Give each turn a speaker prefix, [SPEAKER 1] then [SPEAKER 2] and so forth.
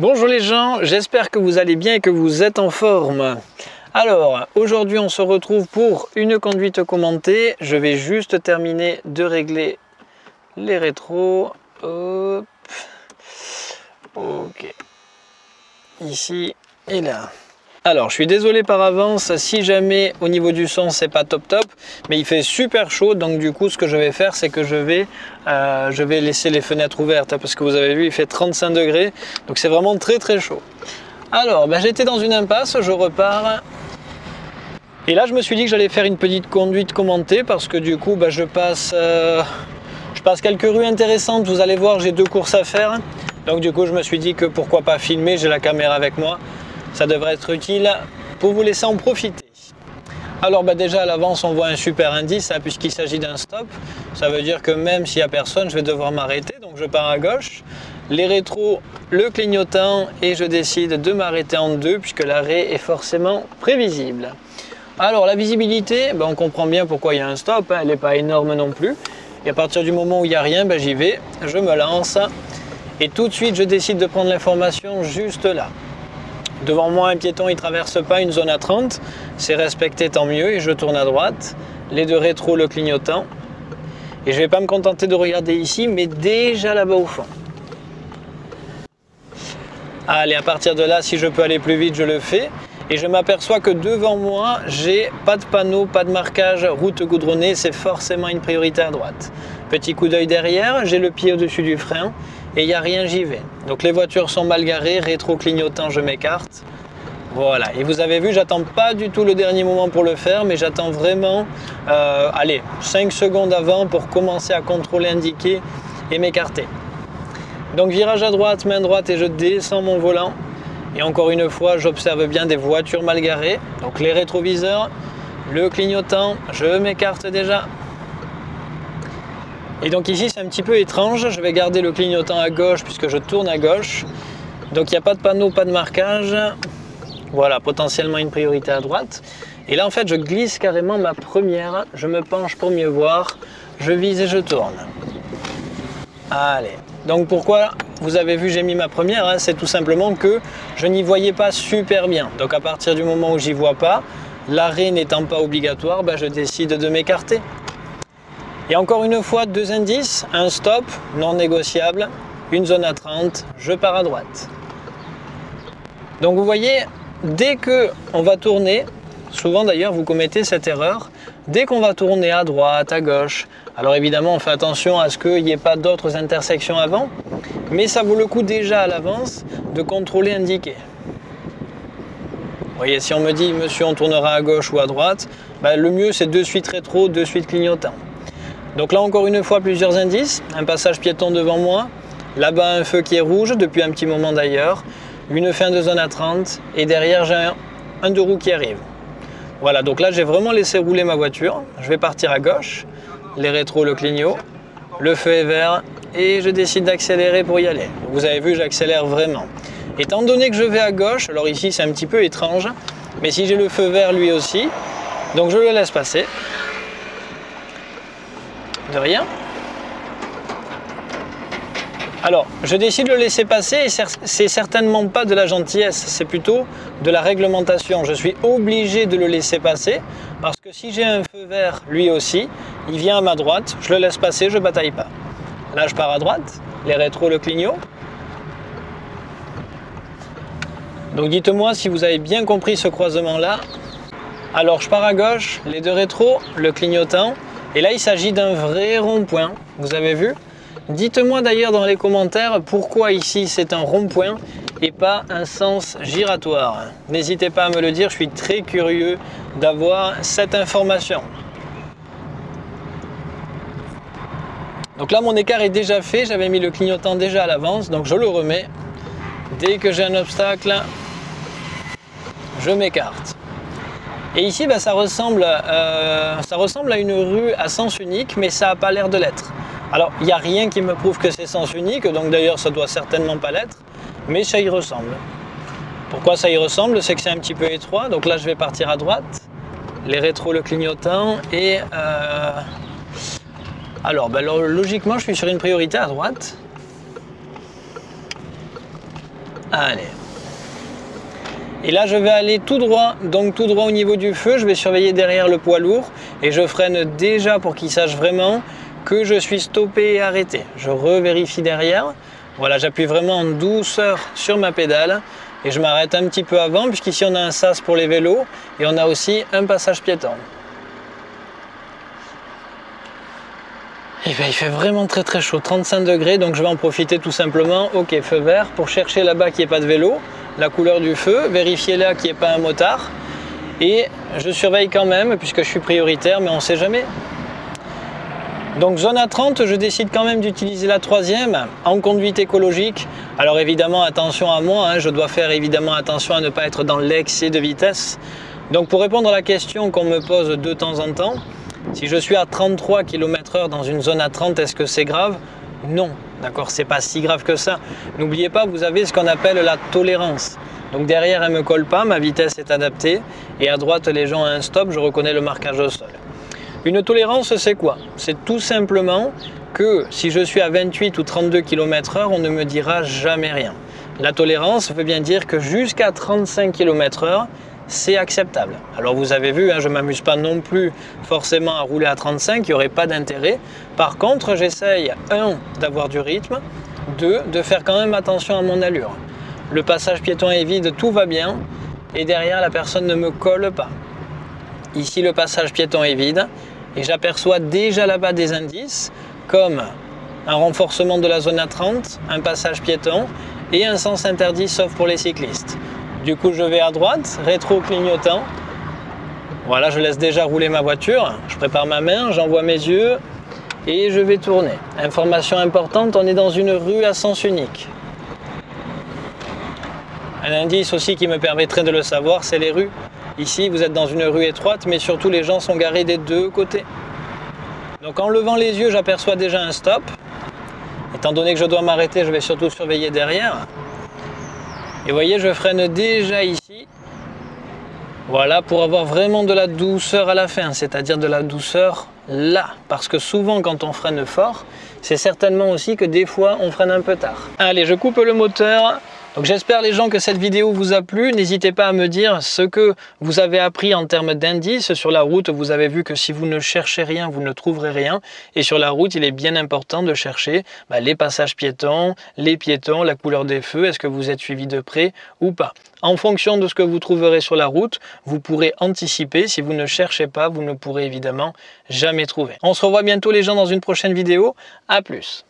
[SPEAKER 1] Bonjour les gens, j'espère que vous allez bien et que vous êtes en forme. Alors, aujourd'hui on se retrouve pour une conduite commentée. Je vais juste terminer de régler les rétros. Hop. Ok. Ici et là. Alors, je suis désolé par avance si jamais au niveau du son c'est pas top top, mais il fait super chaud, donc du coup ce que je vais faire c'est que je vais, euh, laisser les fenêtres ouvertes parce que vous avez vu il fait 35 degrés, donc c'est vraiment très très chaud. Alors, ben, j'étais dans une impasse, je repars. Et là je me suis dit que j'allais faire une petite conduite commentée parce que du coup ben, je passe... Euh, je passe quelques rues intéressantes, vous allez voir j'ai deux courses à faire. Donc du coup je me suis dit que pourquoi pas filmer, j'ai la caméra avec moi ça devrait être utile pour vous laisser en profiter. Alors bah déjà à l'avance on voit un super indice hein, puisqu'il s'agit d'un stop. Ça veut dire que même s'il n'y a personne je vais devoir m'arrêter donc je pars à gauche. Les rétros, le clignotant et je décide de m'arrêter en deux puisque l'arrêt est forcément prévisible. Alors la visibilité, bah, on comprend bien pourquoi il y a un stop, hein, elle n'est pas énorme non plus. Et à partir du moment où il n'y a rien, bah, j'y vais, je me lance et tout de suite je décide de prendre l'information juste là. Devant moi, un piéton, il traverse pas une zone à 30. C'est respecté, tant mieux. Et je tourne à droite. Les deux rétros, le clignotant. Et je vais pas me contenter de regarder ici, mais déjà là-bas au fond. Allez, à partir de là, si je peux aller plus vite, je le fais. Et je m'aperçois que devant moi, j'ai pas de panneau, pas de marquage, route goudronnée, c'est forcément une priorité à droite. Petit coup d'œil derrière, j'ai le pied au-dessus du frein et il n'y a rien, j'y vais. Donc les voitures sont mal garées, rétro-clignotant, je m'écarte. Voilà, et vous avez vu, j'attends pas du tout le dernier moment pour le faire, mais j'attends vraiment, euh, allez, 5 secondes avant pour commencer à contrôler, indiquer et m'écarter. Donc virage à droite, main droite et je descends mon volant. Et encore une fois, j'observe bien des voitures mal garées. Donc les rétroviseurs, le clignotant, je m'écarte déjà. Et donc ici c'est un petit peu étrange, je vais garder le clignotant à gauche puisque je tourne à gauche. Donc il n'y a pas de panneau, pas de marquage. Voilà, potentiellement une priorité à droite. Et là en fait je glisse carrément ma première, je me penche pour mieux voir, je vise et je tourne. Allez, donc pourquoi vous avez vu j'ai mis ma première, hein, c'est tout simplement que je n'y voyais pas super bien. Donc à partir du moment où j'y vois pas, l'arrêt n'étant pas obligatoire, ben, je décide de m'écarter. Et encore une fois, deux indices, un stop non négociable, une zone à 30, je pars à droite. Donc vous voyez, dès que on va tourner, souvent d'ailleurs vous commettez cette erreur, dès qu'on va tourner à droite, à gauche, alors évidemment on fait attention à ce qu'il n'y ait pas d'autres intersections avant, mais ça vaut le coup déjà à l'avance de contrôler indiquer. Vous voyez, si on me dit monsieur on tournera à gauche ou à droite, ben, le mieux c'est de suite rétro, de suite clignotant. Donc là encore une fois plusieurs indices, un passage piéton devant moi, là-bas un feu qui est rouge depuis un petit moment d'ailleurs, une fin de zone à 30 et derrière j'ai un, un deux roues qui arrive. Voilà donc là j'ai vraiment laissé rouler ma voiture, je vais partir à gauche, les rétros le clignot, le feu est vert. Et je décide d'accélérer pour y aller. Vous avez vu j'accélère vraiment. Étant donné que je vais à gauche, alors ici c'est un petit peu étrange, mais si j'ai le feu vert lui aussi, donc je le laisse passer rien. Alors, je décide de le laisser passer et c'est certainement pas de la gentillesse, c'est plutôt de la réglementation. Je suis obligé de le laisser passer parce que si j'ai un feu vert lui aussi, il vient à ma droite, je le laisse passer, je bataille pas. Là, je pars à droite, les rétros le clignot. Donc dites-moi si vous avez bien compris ce croisement-là. Alors, je pars à gauche, les deux rétros, le clignotant, et là, il s'agit d'un vrai rond-point, vous avez vu Dites-moi d'ailleurs dans les commentaires pourquoi ici c'est un rond-point et pas un sens giratoire. N'hésitez pas à me le dire, je suis très curieux d'avoir cette information. Donc là, mon écart est déjà fait, j'avais mis le clignotant déjà à l'avance, donc je le remets. Dès que j'ai un obstacle, je m'écarte. Et ici, bah, ça, ressemble, euh, ça ressemble à une rue à sens unique, mais ça n'a pas l'air de l'être. Alors, il n'y a rien qui me prouve que c'est sens unique, donc d'ailleurs, ça doit certainement pas l'être, mais ça y ressemble. Pourquoi ça y ressemble? C'est que c'est un petit peu étroit, donc là, je vais partir à droite, les rétros, le clignotant, et... Euh, alors, bah, logiquement, je suis sur une priorité à droite. Allez. Et là, je vais aller tout droit, donc tout droit au niveau du feu. Je vais surveiller derrière le poids lourd et je freine déjà pour qu'il sache vraiment que je suis stoppé et arrêté. Je revérifie derrière. Voilà, j'appuie vraiment en douceur sur ma pédale et je m'arrête un petit peu avant puisqu'ici on a un sas pour les vélos et on a aussi un passage piéton. Eh bien, il fait vraiment très très chaud, 35 degrés, donc je vais en profiter tout simplement. Ok, feu vert pour chercher là-bas qu'il n'y ait pas de vélo, la couleur du feu, vérifier là qu'il n'y ait pas un motard. Et je surveille quand même puisque je suis prioritaire, mais on ne sait jamais. Donc zone à 30, je décide quand même d'utiliser la troisième en conduite écologique. Alors évidemment, attention à moi, hein, je dois faire évidemment attention à ne pas être dans l'excès de vitesse. Donc pour répondre à la question qu'on me pose de temps en temps, si je suis à 33 km h dans une zone à 30, est-ce que c'est grave? Non, d'accord, c'est pas si grave que ça. N'oubliez pas, vous avez ce qu'on appelle la tolérance. Donc derrière, elle ne me colle pas, ma vitesse est adaptée. Et à droite, les gens ont un stop, je reconnais le marquage au sol. Une tolérance, c'est quoi? C'est tout simplement que si je suis à 28 ou 32 km h on ne me dira jamais rien. La tolérance veut bien dire que jusqu'à 35 km h c'est acceptable. Alors vous avez vu, hein, je ne m'amuse pas non plus forcément à rouler à 35, il n'y aurait pas d'intérêt. Par contre, j'essaye, un, d'avoir du rythme, deux, de faire quand même attention à mon allure. Le passage piéton est vide, tout va bien, et derrière la personne ne me colle pas. Ici, le passage piéton est vide et j'aperçois déjà là-bas des indices comme un renforcement de la zone à 30, un passage piéton et un sens interdit sauf pour les cyclistes. Du coup, je vais à droite, rétro clignotant. Voilà, je laisse déjà rouler ma voiture. Je prépare ma main, j'envoie mes yeux et je vais tourner. Information importante, on est dans une rue à sens unique. Un indice aussi qui me permettrait de le savoir, c'est les rues Ici, vous êtes dans une rue étroite, mais surtout les gens sont garés des deux côtés. Donc en levant les yeux, j'aperçois déjà un stop. Étant donné que je dois m'arrêter, je vais surtout surveiller derrière. Et voyez, je freine déjà ici. Voilà, pour avoir vraiment de la douceur à la fin, c'est-à-dire de la douceur là. Parce que souvent, quand on freine fort, c'est certainement aussi que des fois, on freine un peu tard. Allez, je coupe le moteur. Donc j'espère les gens que cette vidéo vous a plu. N'hésitez pas à me dire ce que vous avez appris en termes d'indices. Sur la route, vous avez vu que si vous ne cherchez rien, vous ne trouverez rien. Et sur la route, il est bien important de chercher bah, les passages piétons, les piétons, la couleur des feux, est-ce que vous êtes suivi de près ou pas? En fonction de ce que vous trouverez sur la route, vous pourrez anticiper. Si vous ne cherchez pas, vous ne pourrez évidemment jamais trouver. On se revoit bientôt les gens dans une prochaine vidéo. A plus